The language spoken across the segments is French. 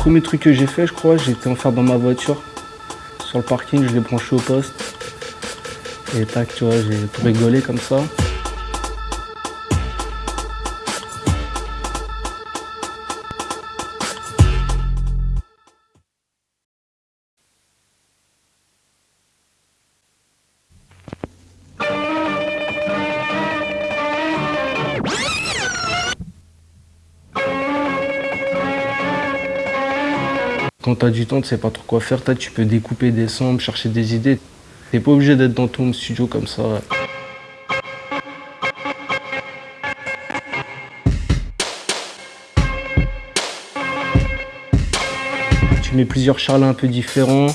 premier truc que j'ai fait, je crois, j'étais en faire dans ma voiture. Sur le parking, je l'ai branché au poste. Et tac, tu vois, j'ai tout rigolé comme ça. Quand tu as du temps, tu sais pas trop quoi faire, tu peux découper des sons, chercher des idées. T'es pas obligé d'être dans ton studio comme ça. Tu mets plusieurs charlets un peu différents.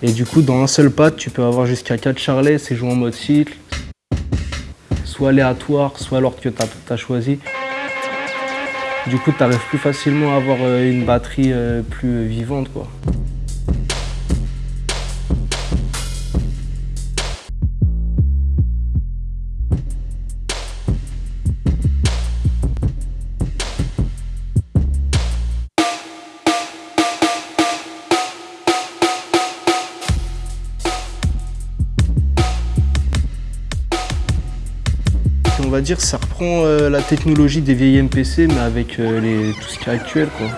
Et du coup, dans un seul pad, tu peux avoir jusqu'à 4 charlets, c'est joué en mode cycle. Soit aléatoire, soit l'ordre que tu as choisi. Du coup, tu arrives plus facilement à avoir euh, une batterie euh, plus vivante. Quoi. On va dire ça reprend euh, la technologie des vieilles MPC mais avec euh, tout ce qui est actuel quoi.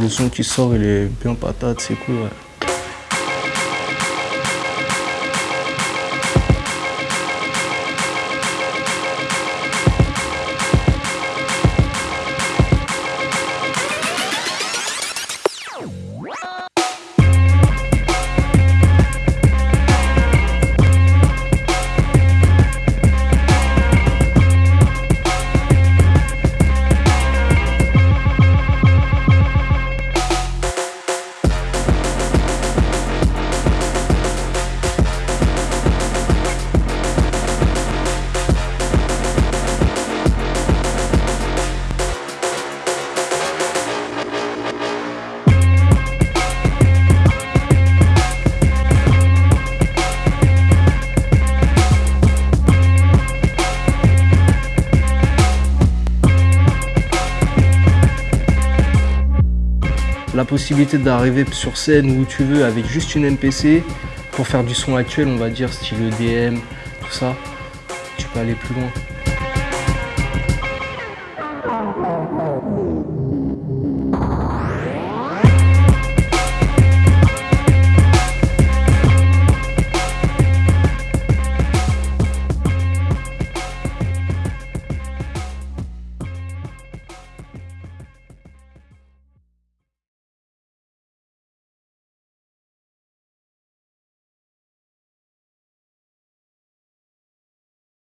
Le son qui sort il est bien patate, c'est cool ouais. La possibilité d'arriver sur scène où tu veux avec juste une MPC pour faire du son actuel, on va dire, style EDM, tout ça, tu peux aller plus loin.